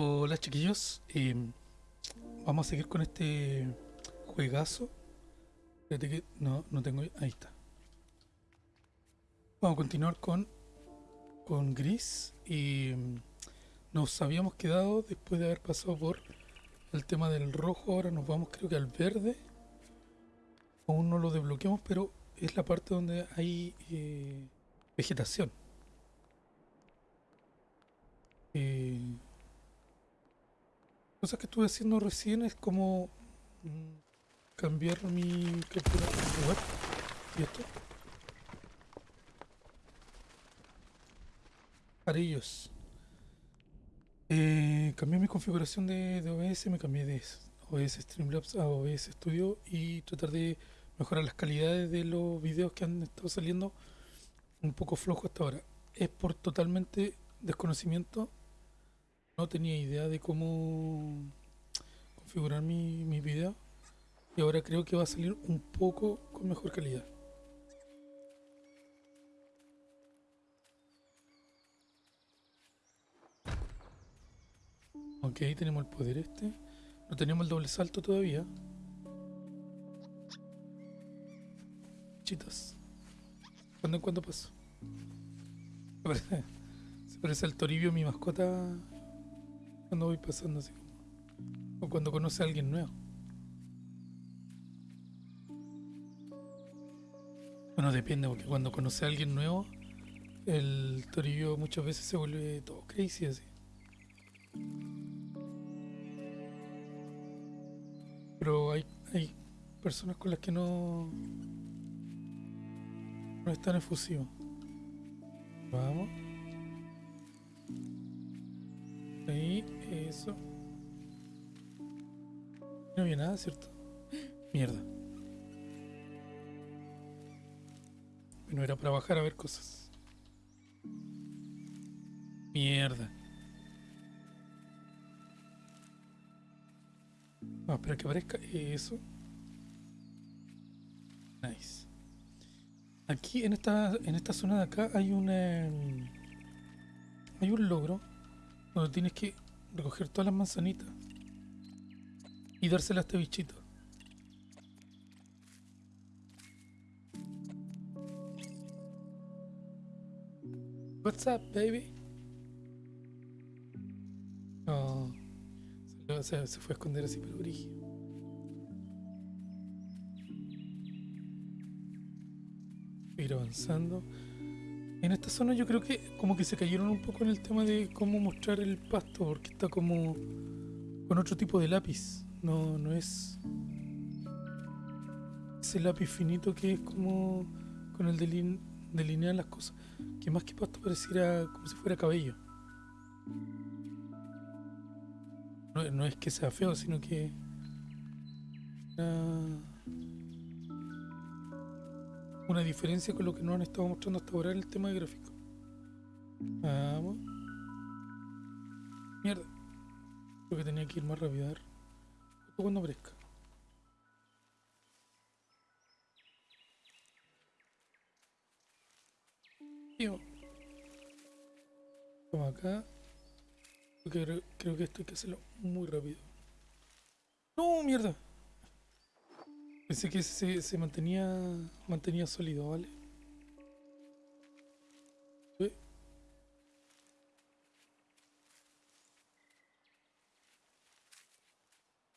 Hola chiquillos, eh, vamos a seguir con este juegazo. Espérate que no, no tengo. Ahí está. Vamos a continuar con, con Gris y mm, nos habíamos quedado después de haber pasado por el tema del rojo. Ahora nos vamos, creo que al verde. Aún no lo desbloqueamos, pero es la parte donde hay eh, vegetación. Eh, cosas que estuve haciendo recién es como mm, cambiar mi captura web y esto para ellos eh, cambié mi configuración de, de, OBS me cambié de OBS Streamlabs a OBS Studio y tratar de mejorar las calidades de los videos que han estado saliendo. Un poco flojo hasta ahora. Es por totalmente desconocimiento no tenía idea de cómo configurar mi, mi video y ahora creo que va a salir un poco con mejor calidad. Ok, tenemos el poder este. No tenemos el doble salto todavía. Chitas. ¿Cuándo en cuándo paso? Se parece al Toribio, mi mascota cuando voy pasando así. O cuando conoce a alguien nuevo. Bueno, depende, porque cuando conoce a alguien nuevo, el torillo muchas veces se vuelve todo crazy así. Pero hay, hay personas con las que no, no es tan efusivo. Vamos. Eso. No había nada, ¿cierto? Mierda. Bueno, era para bajar a ver cosas. Mierda. Vamos a esperar que aparezca eso. Nice. Aquí en esta en esta zona de acá hay una hay un logro donde tienes que recoger todas las manzanitas y dárselas a este bichito. What's up, baby? Oh, se, fue a esconder así, pero brígido. Ir avanzando. En esta zona yo creo que como que se cayeron un poco en el tema de cómo mostrar el pasto, porque está como con otro tipo de lápiz. No, no es ese lápiz finito que es como con el de delinear las cosas. Que más que pasto pareciera como si fuera cabello. No, no es que sea feo, sino que... Uh, una diferencia con lo que nos han estado mostrando hasta ahora en el tema de gráfico. Vamos. Mierda. Creo que tenía que ir más rápido. Ver. cuando aparezca. Tío. Vamos acá. Creo, creo que esto hay que hacerlo muy rápido. ¡No, mierda! Pensé que se, se mantenía mantenía sólido, ¿vale?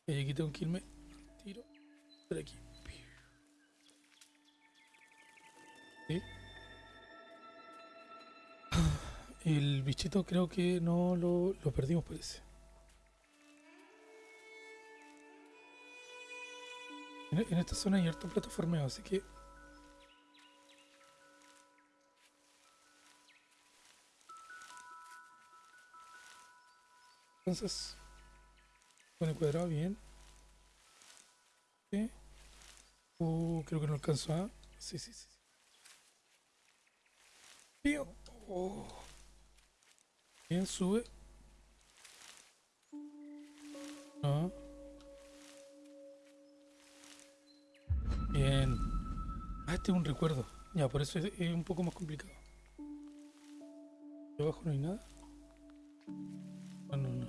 Y aquí tengo que irme. Tiro. Por aquí. ¿Sí? El bichito creo que no lo, lo perdimos, parece. En, esta zona hay harto plataformeo, así que... Entonces... Con el cuadrado bien. ¿Sí? Uh, creo que no alcanzó a... Sí, sí, sí. Tío. Oh. Bien, sube. No. Bien. Ah, este es un recuerdo. Ya, por eso es, un poco más complicado. ¿De abajo no hay nada? Ah, no, no.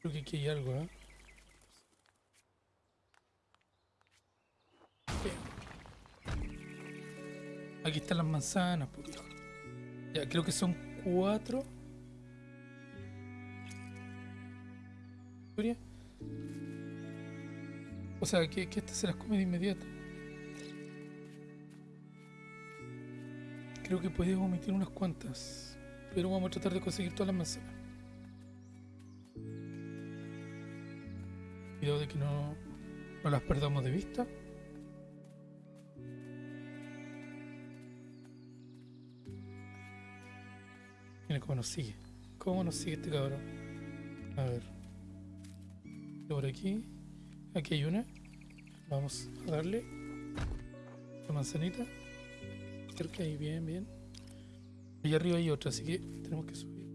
Creo que aquí hay algo, ¿eh? Bien. Aquí están las manzanas, pues, Ya, creo que son cuatro. O sea, que, que este se las come de inmediato. Creo que puedes omitir unas cuantas. Pero vamos a tratar de conseguir todas las manzanas. Cuidado de que no, no las perdamos de vista. Mira cómo nos sigue. ¿Cómo nos sigue este cabrón? A ver. Por aquí. Aquí hay una. Vamos a darle. La manzanita. Cerca ahí, bien, bien. Allá arriba hay otra, así que tenemos que subir.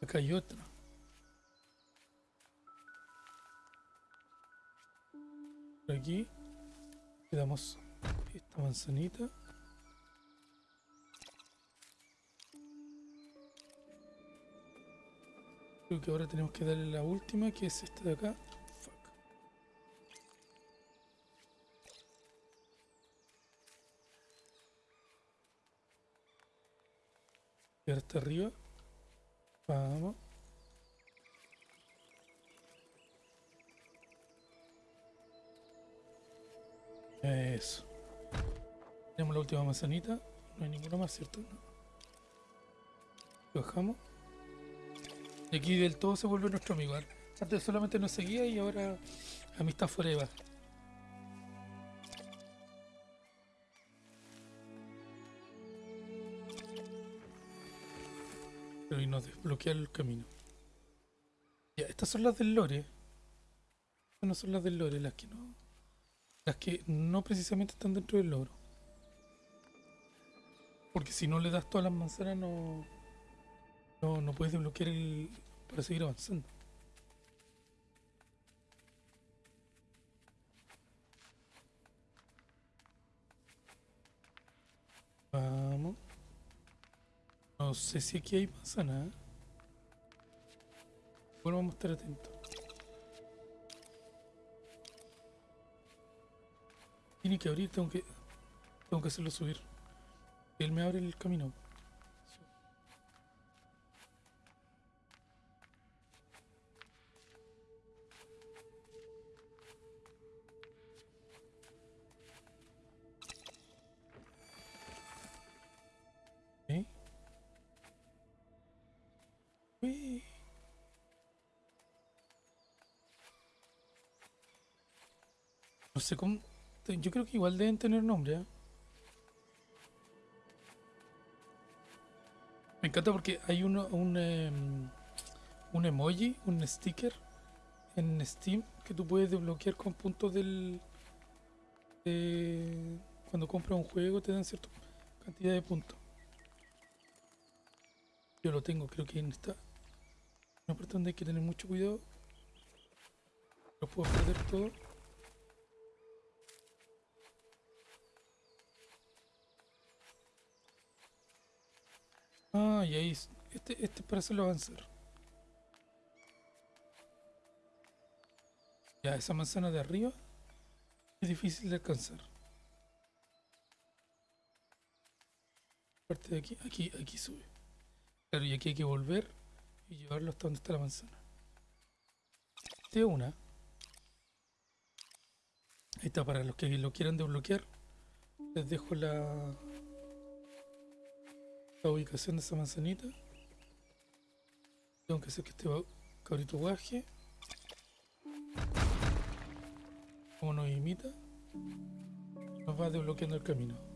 Acá hay otra. Por aquí le damos esta manzanita. Creo que ahora tenemos que darle la última, que es esta de acá. Fuck. Y ahora arriba. Vamos. Eso. Tenemos la última manzanita. No hay ninguna más, ¿cierto? Bajamos. Y aquí del todo se vuelve nuestro amigo. Antes solamente nos seguía y ahora amistad forever. Pero y nos desbloquea el camino. Ya, estas son las del lore. Estas no son las del lore, las que no. Las que no precisamente están dentro del logro. Porque si no le das todas las manzanas no. No, no puedes desbloquear el. para seguir avanzando. Vamos. No sé si aquí hay manzana. Bueno, vamos a estar atentos. Tiene que abrir, tengo que. Tengo que hacerlo subir. Él me abre el camino. No sé cómo. Yo creo que igual deben tener nombre. ¿eh? Me encanta porque hay uno, un, em, un emoji, un sticker en Steam que tú puedes desbloquear con puntos del. de- cuando compras un juego te dan cierta cantidad de puntos. Yo lo tengo, creo que en esta. Una parte donde hay que tener mucho cuidado. Lo puedo perder todo. Ah, y ahí. es- Este, este es para hacerlo avanzar. Ya, esa manzana de arriba es difícil de alcanzar. Parte de aquí, aquí, aquí sube. Claro, y aquí hay que volver y llevarlo hasta donde está la manzana. De una. Ahí está, para los que lo quieran desbloquear. Les dejo la, la ubicación de esa manzanita. Tengo que hacer que este cabrito baje. Como nos imita, nos va desbloqueando el camino.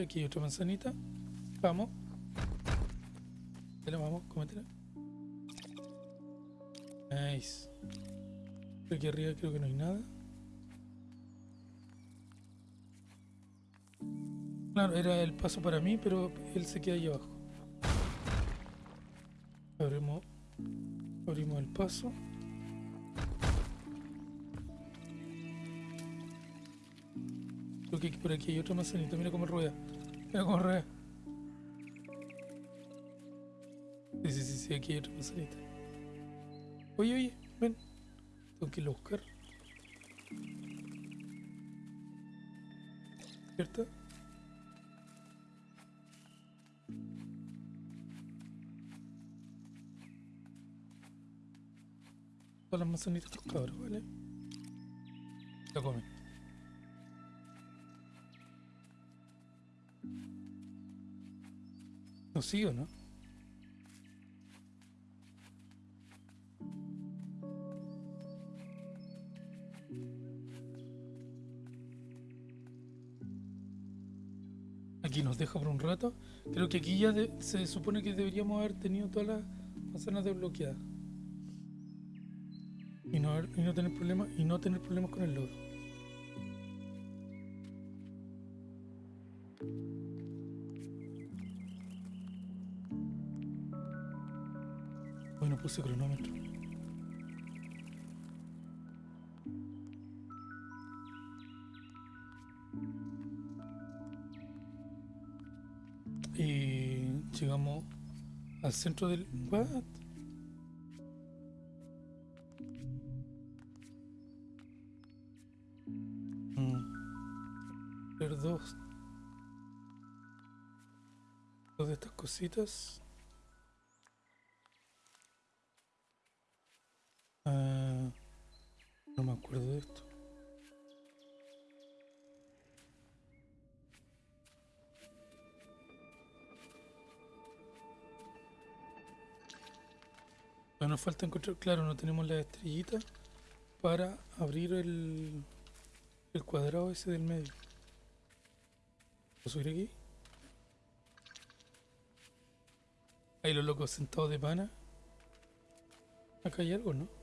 Aquí hay otra manzanita. Vamos. Dale, vamos, cómetela. Nice. Aquí arriba creo que no hay nada. Claro, era el paso para mí, pero él se queda ahí abajo. Abrimos, abrimos el paso. Que por aquí hay otra manzanita. Mira cómo rueda. Mira cómo rueda. Sí, sí, sí, sí, aquí hay otra manzanita. Oye, oye, ven. Tengo que irlo a buscar. ¿Cierto? Todas las manzanitas estos cabros, ¿vale? La comen. ¿No sigo, no? Aquí nos deja por un rato. Creo que aquí ya se supone que deberíamos haber tenido todas las manzanas desbloqueadas. Y no, tener problemas y no tener problemas con el logro. Puse cronómetro. Y llegamos al centro del... ¿What? Mm. Dos de estas cositas. Falta encontrar, claro, no tenemos la estrellita para abrir el, el cuadrado ese del medio. ¿Puedo subir aquí? Ahí los locos sentados de pana. Acá hay algo, ¿no?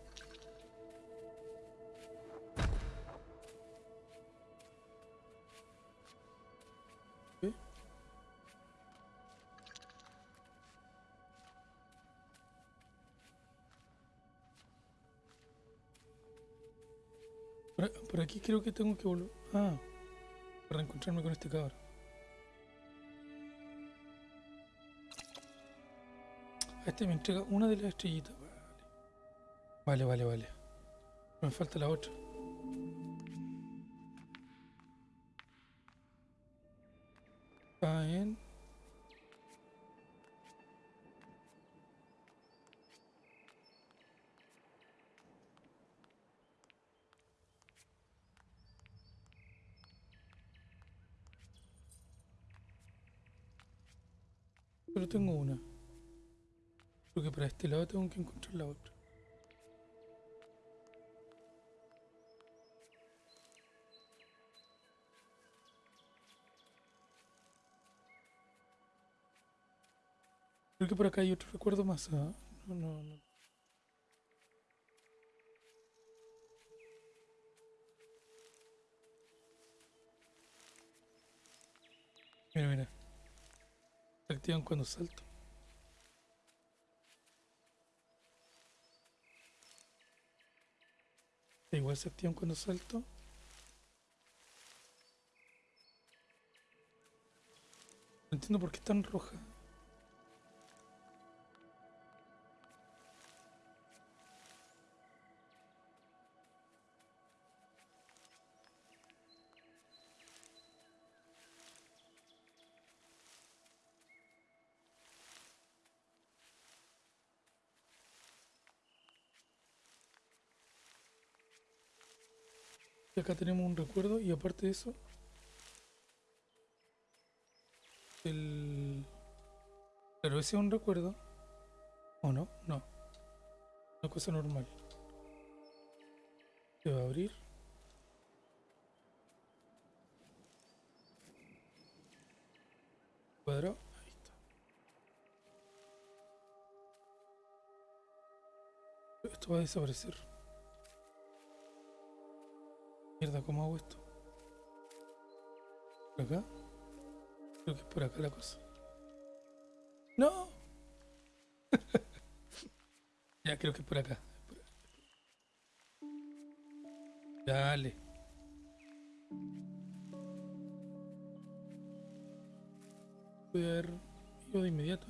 Creo que tengo que volver. Ah, para reencontrarme con este cabrón. Este me entrega una de las estrellitas. Vale, vale, vale. vale. Me falta la otra. Para este lado tengo que encontrar la otra. Creo que por acá hay otro recuerdo más. ¿ah? No, no, no. Mira, mira. Se activan cuando salto. Igual se activan cuando salto. No entiendo por qué están rojas. Y acá tenemos un recuerdo y aparte de eso, el... Pero ese es un recuerdo. ¿O no? No. Una cosa normal. Se va a abrir. Cuadrado. Ahí está. Esto va a desaparecer. Mierda, ¿cómo hago esto? ¿Por acá? Creo que es por acá la cosa. ¡No! ya, creo que es por acá. Dale. Voy a ver ido de inmediato.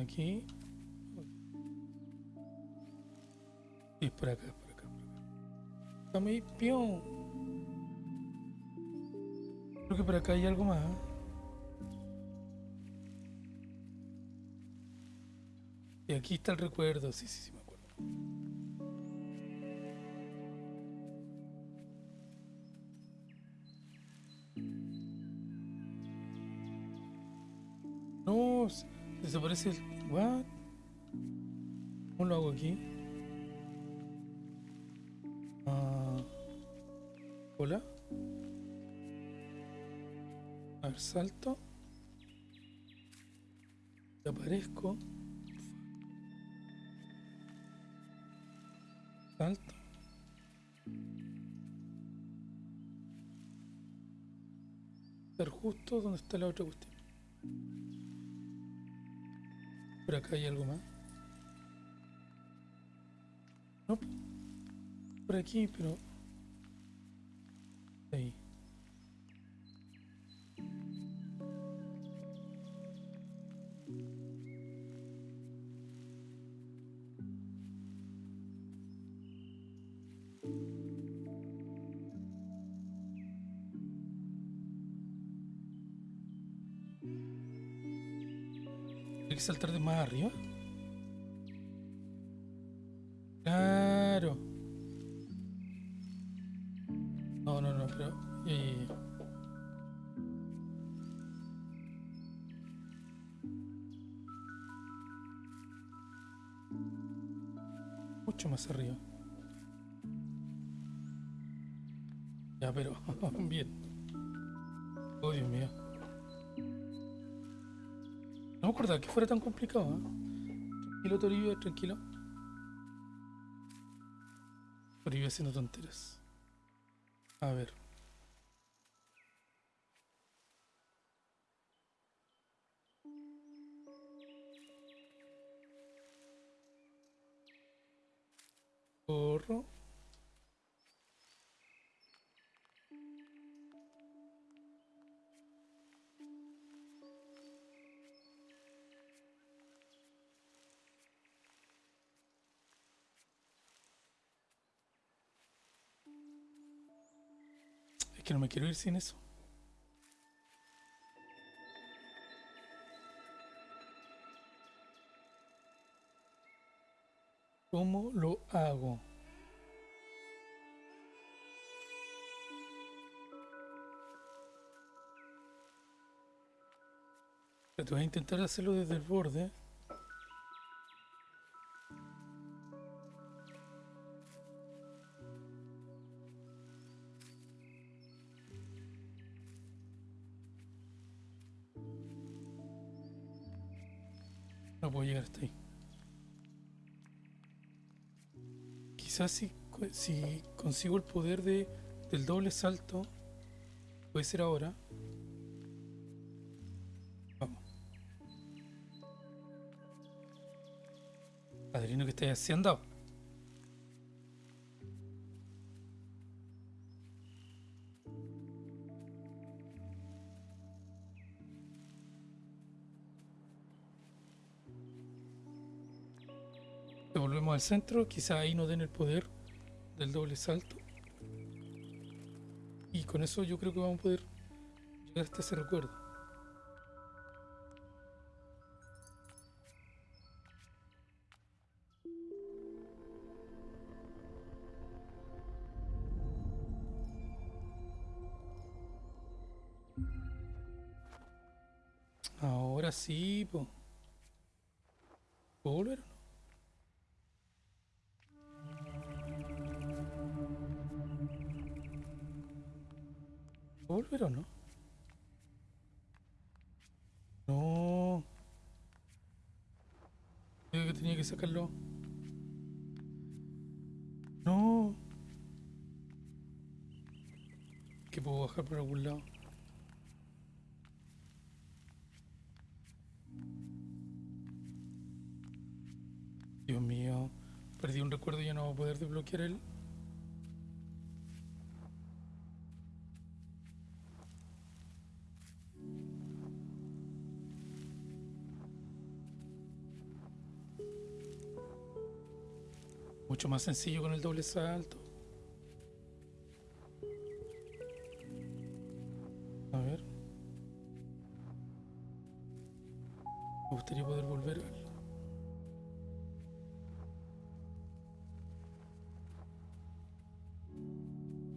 Aquí. Y por acá, Está muy. Creo que por acá hay algo más. Y aquí está el recuerdo, sí, sí, sí, me acuerdo. No, desaparece el... What? ¿Cómo lo hago aquí? Hola. A salto. Y aparezco. Salto. Justo donde está la otra cuestión. Por acá hay algo más. No. Por aquí, pero. Ahí. Hay que saltar de más arriba. Más arriba. Ya, pero. Bien. Oh, Dios mío. No me acordaba que fuera tan complicado. ¿eh? Tranquilo, Toribio, tranquilo. Toribio haciendo tonteras. A ver. Es que no me quiero ir sin eso. ¿Cómo lo hago? Te voy a intentar hacerlo desde el borde. Quizás si, co- si consigo el poder de, del doble salto, puede ser ahora. Vamos. Padrino, que estás haciendo? Devolvemos al centro, quizá ahí nos den el poder del doble salto. Y con eso yo creo que vamos a poder llegar hasta ese recuerdo. Ahora sí, po. ¿Puedo volver No. Que puedo bajar por algún lado. Dios mío. Perdí un recuerdo y ya no voy a poder desbloquear el. Más sencillo con el doble salto. A ver. Me gustaría poder volver.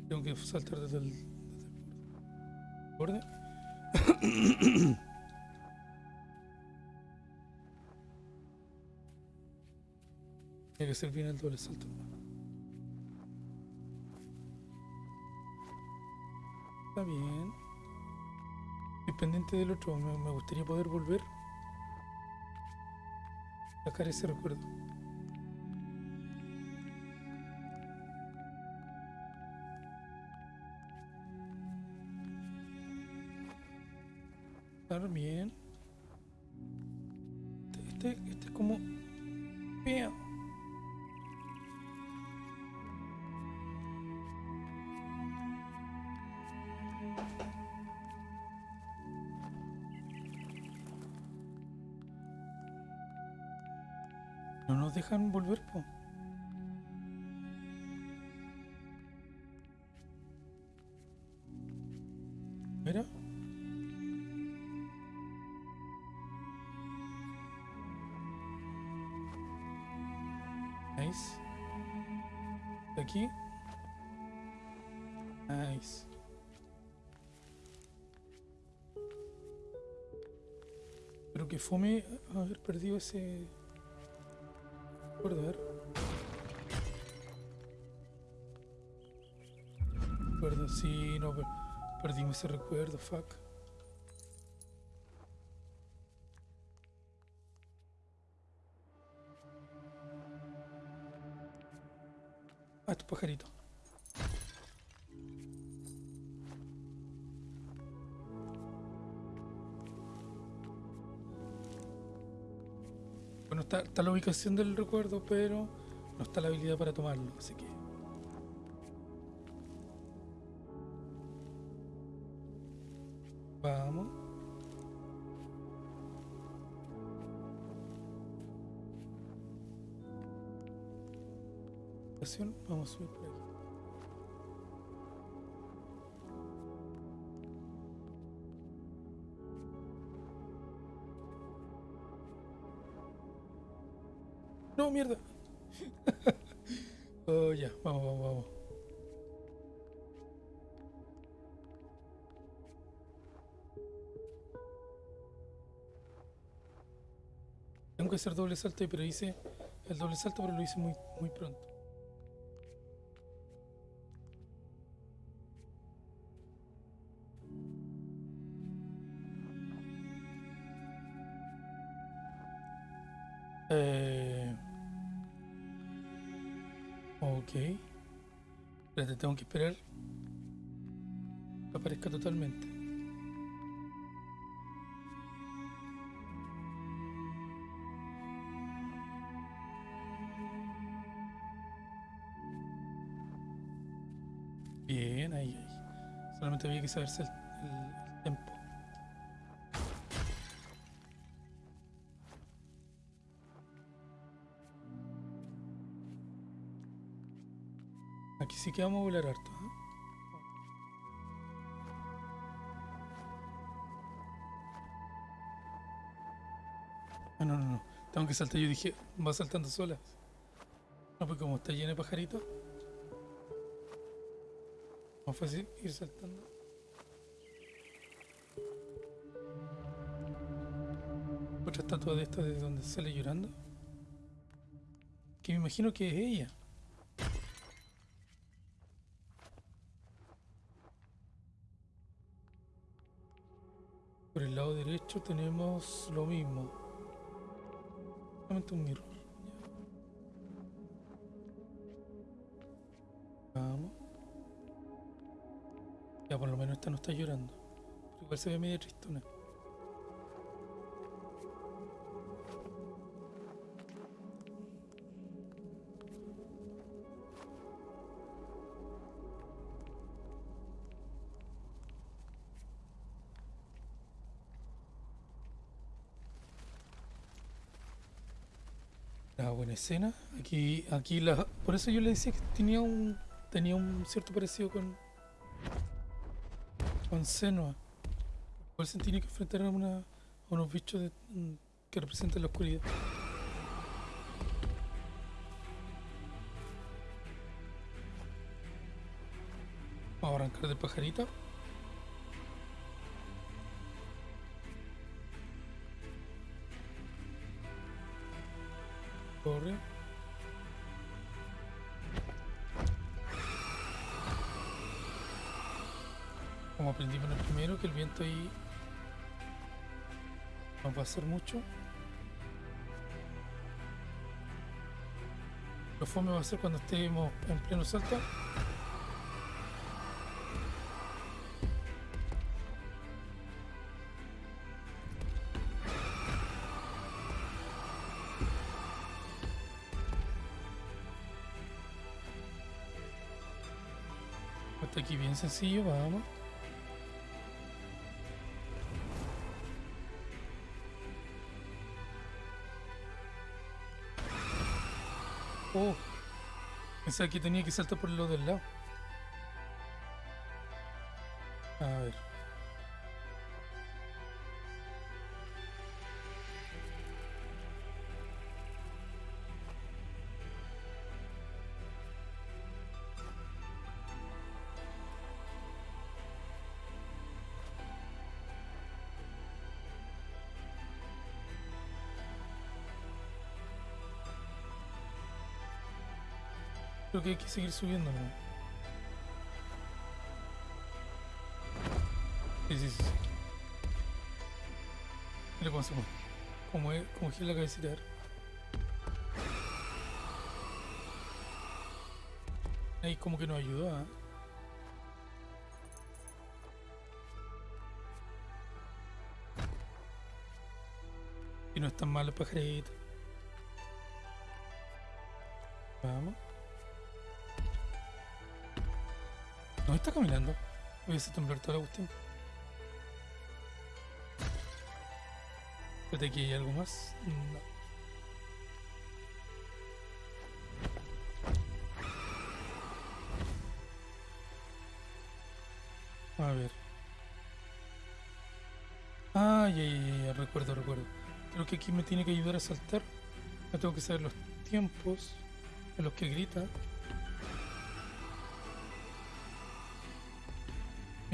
Tengo que saltar desde el borde. Tiene que ser bien el doble salto. Está bien. Estoy pendiente del otro. Me, gustaría poder volver. Sacar ese recuerdo. Estar bien. Dejan volver, po. Mira. Nice. De aquí. Nice. Pero que fome haber perdido ese recuerdo, a ver. Recuerdo, sí, no, per- perdimos ese recuerdo, fuck. Ah, tu pajarito. Está, la ubicación del recuerdo, pero no está la habilidad para tomarlo, así que... Vamos. Vamos a subir por aquí. Tengo que hacer doble salto, pero hice el doble salto, pero lo hice muy, muy pronto. Eh... Ok. Espérate, tengo que esperar que aparezca totalmente. Bien, ahí, ahí. Solamente había que saberse el, que vamos a volar harto. ¿eh? Ah, no, no, no. Tengo que saltar. Yo dije, va saltando sola. No, pues como está lleno de pajaritos. Más fácil ir saltando. Otra estatua de esta de donde sale llorando. Que me imagino que es ella. Lado derecho tenemos lo mismo. Solamente un mirror. Vamos. Ya por lo menos esta no está llorando. Igual se ve media tristona. Escena. Aquí, aquí la, por eso yo le decía que tenía un, tenía un cierto parecido con, con Senua. Igual se tiene que enfrentar a, una, a unos bichos de- mm, que representan la oscuridad. Vamos a arrancar del pajarito. Como aprendimos en el primero, que el viento ahí no va a hacer mucho. Lo fome va a ser cuando estemos en pleno salto. Hasta aquí bien sencillo, vamos. Pensaba que tenía que saltar por lo del lado. Creo que hay que seguir subiendo, ¿no? Sí, sí, sí. Mira cómo se mueve. Como, como gira la cabecita. Ahí como que nos ayudó, ¿ah? Y no es tan malo el pajarito. Vamos. Está caminando. Voy a hacer temblar toda la cuestión. Espérate, aquí hay algo más. No. A ver. Ah, ya, ya, ya, ya, recuerdo, recuerdo. Creo que aquí me tiene que ayudar a saltar. No tengo que saber los tiempos en los que grita.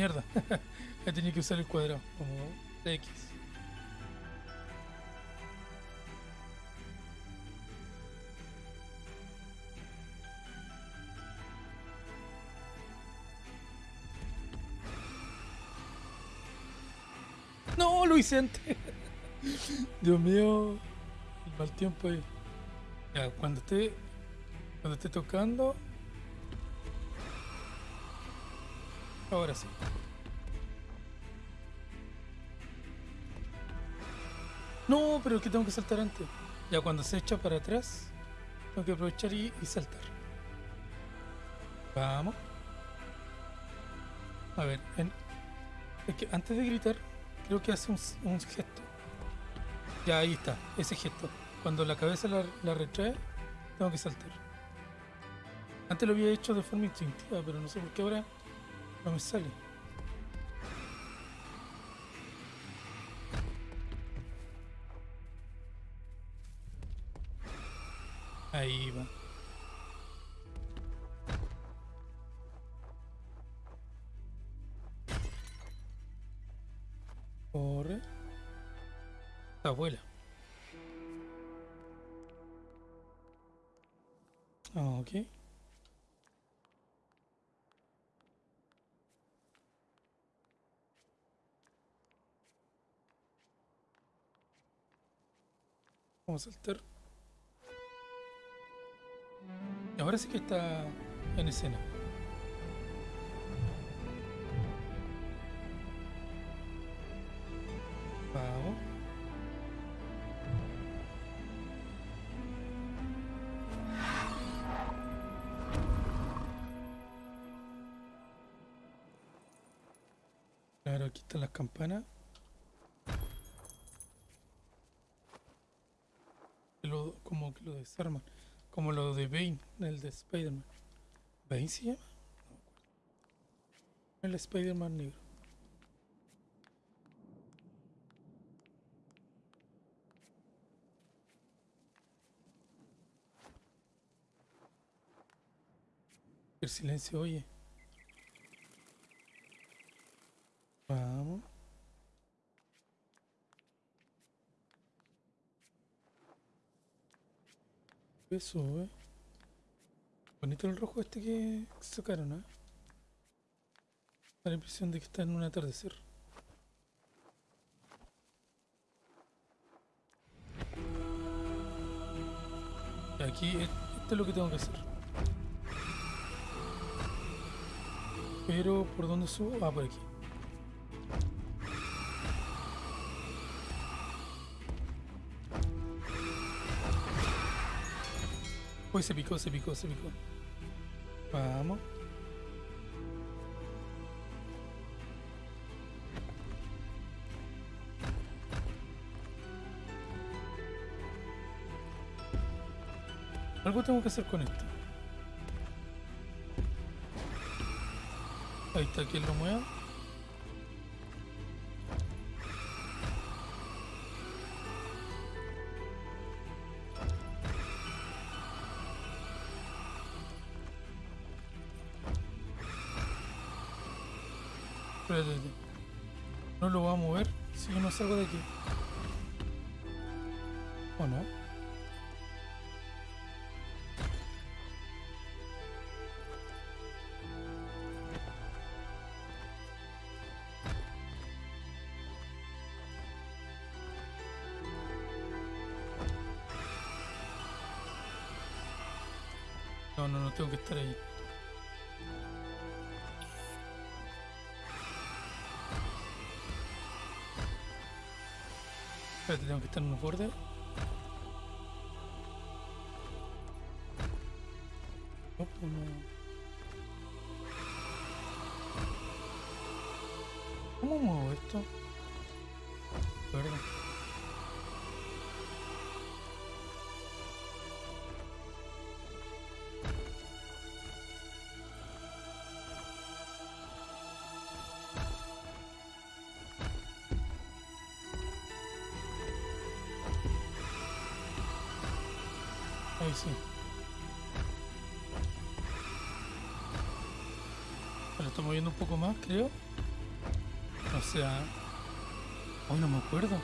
Mierda. He tenido que usar el cuadrado como X. No, lo hice antes. Dios mío, el mal tiempo ahí. Ya, cuando esté, cuando esté tocando. Ahora sí. No, pero es que tengo que saltar antes. Ya cuando se echa para atrás, tengo que aprovechar y, saltar. Vamos. A ver, es que antes de gritar, creo que hace un, gesto. Ya ahí está, ese gesto. Cuando la cabeza la retrae, tengo que saltar. Antes lo había hecho de forma instintiva, pero no sé por qué ahora no Vamos a saltar. Ahora sí que está en escena. Vamos. Claro, aquí están las campanas. Lo- como lo de Bane, el de Spider-Man. ¿Bane se llama? El Spider-Man negro. El silencio, oye. Vamos. Eso, eh. Bonito el rojo este que sacaron, ¿eh? Da la impresión de que está en un atardecer. Aquí, e- esto es lo que tengo que hacer. Pero, ¿por dónde subo? Ah, por aquí. Uy, se picó, se picó, se picó. Vamos. Algo tengo que hacer con esto. Ahí está, quien lo mueva. Salgo de aquí. ¿O no? No, no, no tengo que estar ahí. Tengo que estar en unos bordes. No. ¿Cómo muevo esto? Verdad. Sí. Lo estoy un poco más, creo. O sea... Hoy no me acuerdo.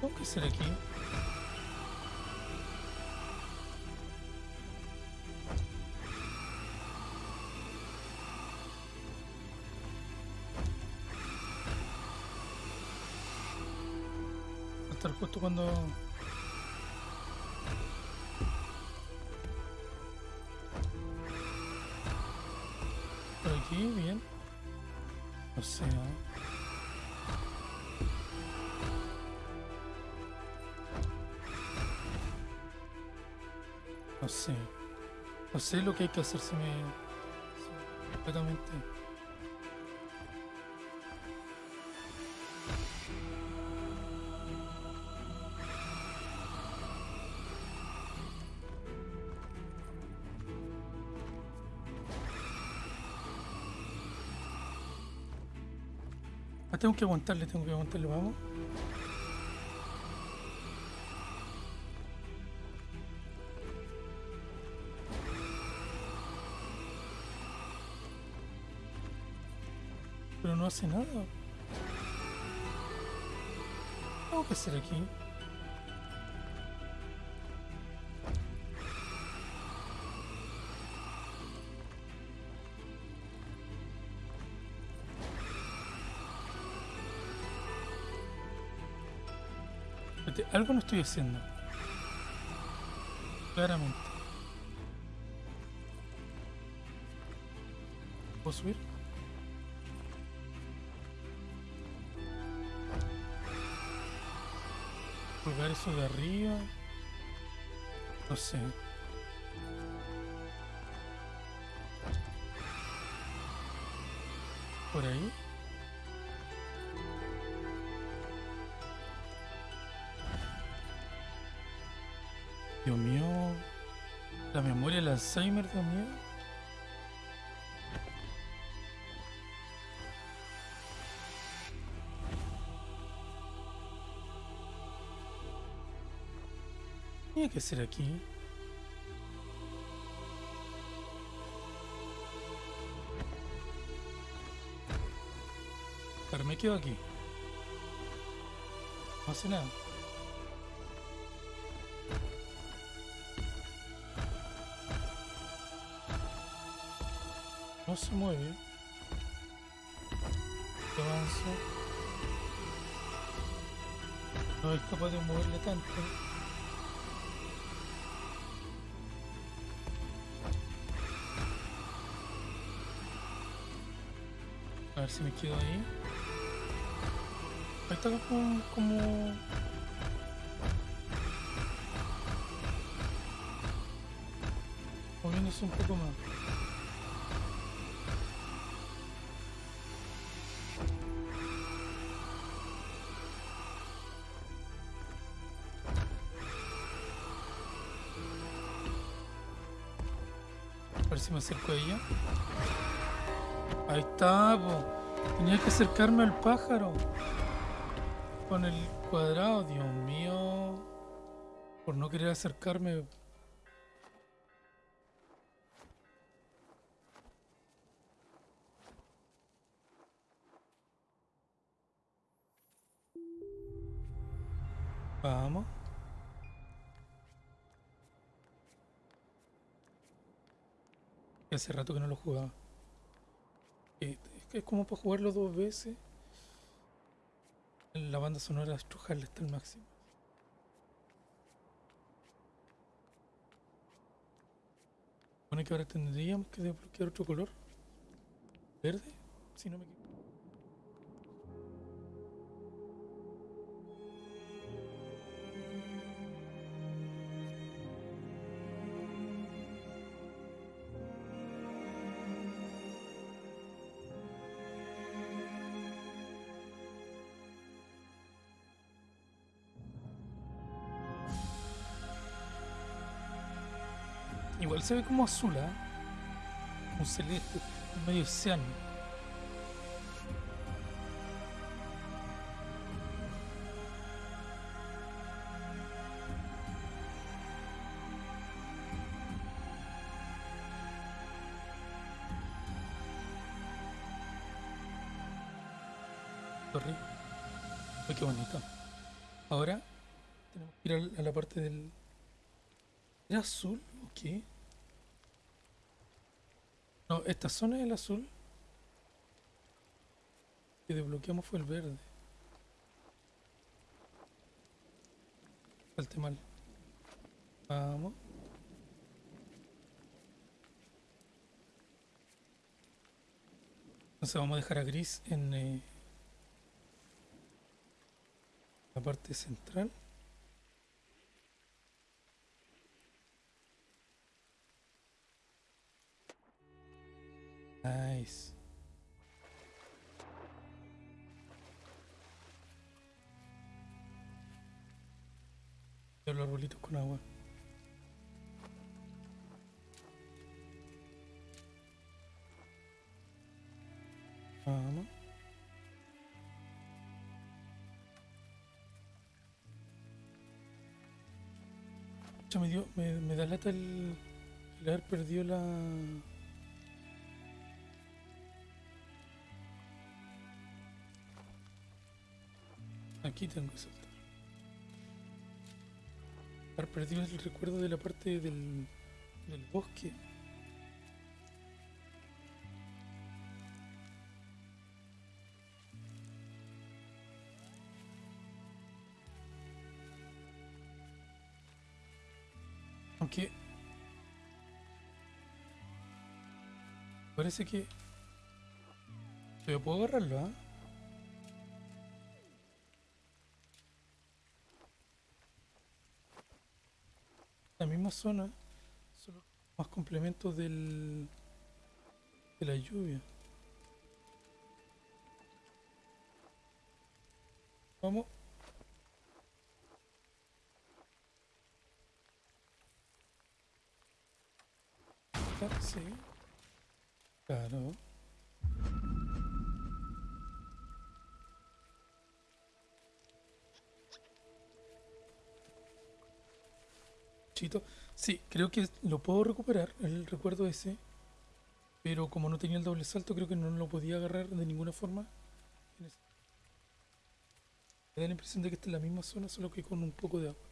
Tengo que ser aquí. Estar justo cuando... sé lo que hay que hacer, se me... completamente... Ah, tengo que aguantarle, tengo que aguantarle, vamos. Hace nada. ¿Qué tengo que hacer aquí? Algo no estoy haciendo. Claramente. ¿Puedo subir? Eso de arriba. No sé. Por ahí. La memoria, el Alzheimer también. Tiene que ser aquí. Pero me quedo aquí. No hace nada. No se mueve. Avanza. No es capaz de moverle tanto. Si me quedo ahí. Ahí está como... como... Moviéndose un poco más. A ver si me acerco a ella. Ahí está. Tenía que acercarme al pájaro. Con el cuadrado, Dios mío. Por no querer acercarme. Vamos. Hace rato que no lo jugaba. Eh, Es que es como para jugarlo dos veces. La banda sonora estrujarle hasta el máximo. Supone que ahora tendríamos que desbloquear otro color. Verde, si no me equivoco. Se ve como azul, ¿ah? Como celeste, medio. Ay, qué bonito. Ahora tenemos que ir a la parte del... ¿Era azul o qué? No, esta zona es el azul. Que desbloqueamos fue el verde. Salte mal. Vamos. Entonces vamos a dejar a gris en eh, la parte central. Nice. Los arbolitos con agua. Vamos. Me, dio, me, me da lata el, el haber perdido la... Aquí tengo que saltar. Haber perdido el recuerdo de la parte del, del bosque. Aunque... Parece que... Yo puedo agarrarlo, ¿ah? La misma zona, solo más complementos del de la lluvia. Vamos. Sí. Claro. Sí, creo que lo puedo recuperar, el recuerdo ese. Pero como no tenía el doble salto, creo que no lo podía agarrar de ninguna forma. Me da la impresión de que está en la misma zona, solo que con un poco de agua.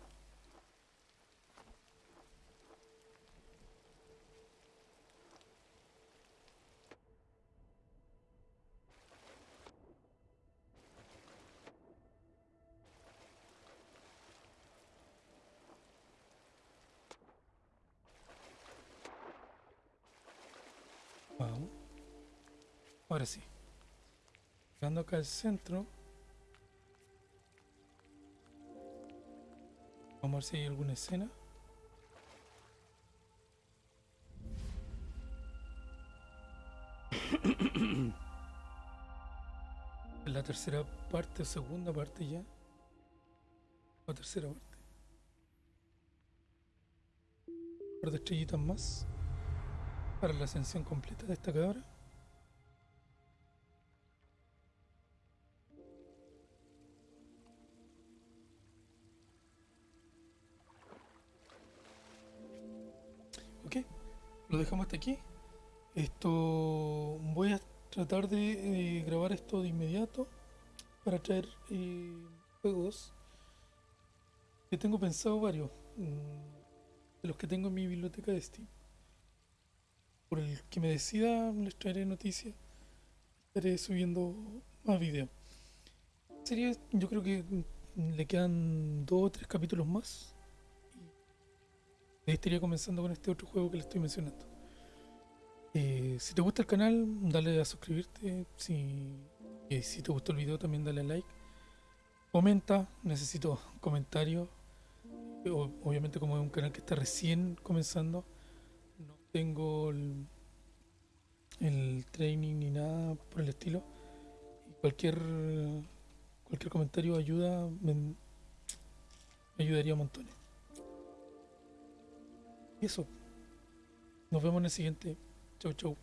Acá al centro. Vamos a ver si hay alguna escena. la tercera parte segunda parte ya. O tercera parte. Un par de estrellitas más para la ascensión completa de esta cabra. Lo dejamos hasta aquí. Esto voy a tratar de eh, grabar esto de inmediato para traer eh, juegos que tengo pensado varios mm, de los que tengo en mi biblioteca de Steam. Por el que me decida les traeré noticias estaré subiendo más videos. Sería yo creo que mm, le quedan dos o tres capítulos más estaría comenzando con este otro juego que le estoy mencionando eh, si te gusta el canal dale a suscribirte si, eh, si te gustó el video también dale a like comenta necesito comentarios obviamente como es un canal que está recién comenzando tengo el, training ni nada por el estilo. Cualquier cualquier comentario ayuda, me, me ayudaría montón. Eso. Nos vemos en el siguiente. Chau, chau.